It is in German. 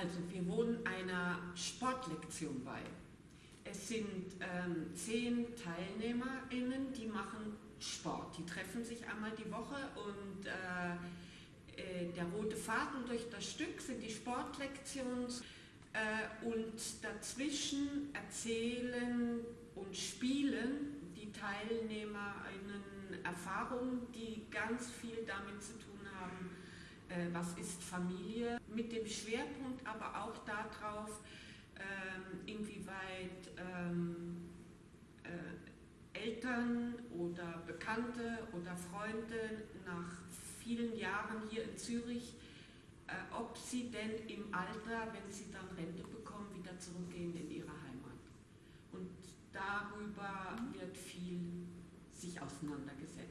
Also wir wohnen einer Sportlektion bei. Es sind ähm, zehn TeilnehmerInnen, die machen Sport. Die treffen sich einmal die Woche und äh, äh, der rote Faden durch das Stück sind die Sportlektionen äh, und dazwischen erzählen und spielen die TeilnehmerInnen Erfahrungen, die ganz viel damit zu tun haben, was ist Familie, mit dem Schwerpunkt aber auch darauf, ähm, inwieweit ähm, äh, Eltern oder Bekannte oder Freunde nach vielen Jahren hier in Zürich, äh, ob sie denn im Alter, wenn sie dann Rente bekommen, wieder zurückgehen in ihre Heimat. Und darüber wird viel sich auseinandergesetzt.